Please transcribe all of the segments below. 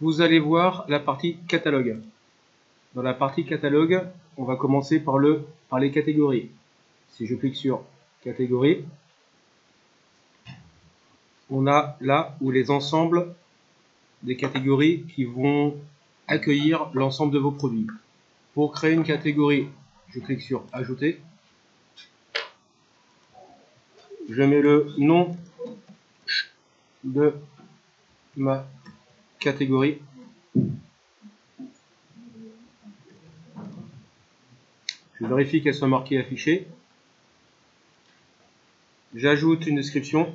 vous allez voir la partie catalogue. Dans la partie catalogue, on va commencer par, le, par les catégories. Si je clique sur catégorie, on a là où les ensembles des catégories qui vont accueillir l'ensemble de vos produits. Pour créer une catégorie, je clique sur ajouter. Je mets le nom de ma catégorie. Je vérifie qu'elle soit marquée affichée. J'ajoute une description.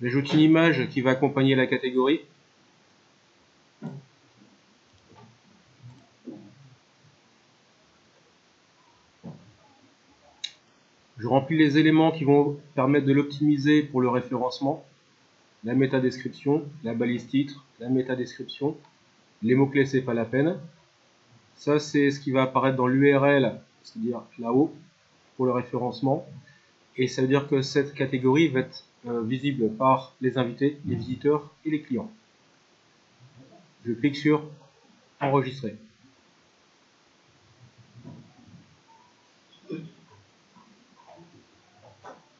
J'ajoute une image qui va accompagner la catégorie. Je remplis les éléments qui vont permettre de l'optimiser pour le référencement. La métadescription, la balise titre, la métadescription. Les mots-clés, c'est pas la peine. Ça, c'est ce qui va apparaître dans l'URL, c'est-à-dire là-haut, pour le référencement. Et ça veut dire que cette catégorie va être euh, visible par les invités, les visiteurs et les clients. Je clique sur Enregistrer.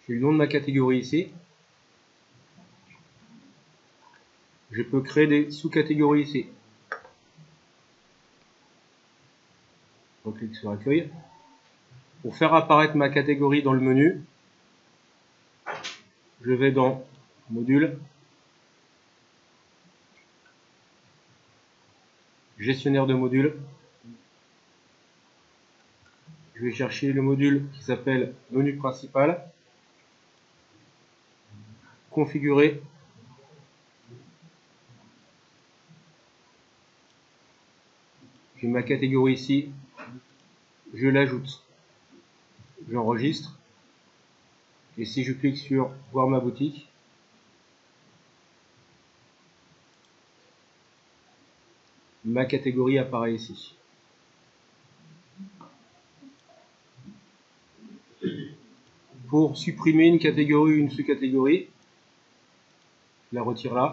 J'ai le nom de ma catégorie ici. Je peux créer des sous-catégories ici. Je clique sur Accueil. Pour faire apparaître ma catégorie dans le menu, je vais dans Module, Gestionnaire de modules. Je vais chercher le module qui s'appelle Menu principal configurer j'ai ma catégorie ici. Je l'ajoute. J'enregistre. Et si je clique sur voir ma boutique ma catégorie apparaît ici. Pour supprimer une catégorie ou une sous-catégorie la retire là.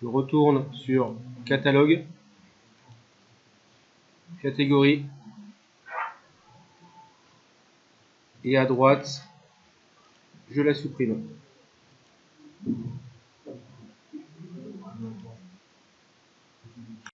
Je retourne sur catalogue, catégorie, et à droite, je la supprime.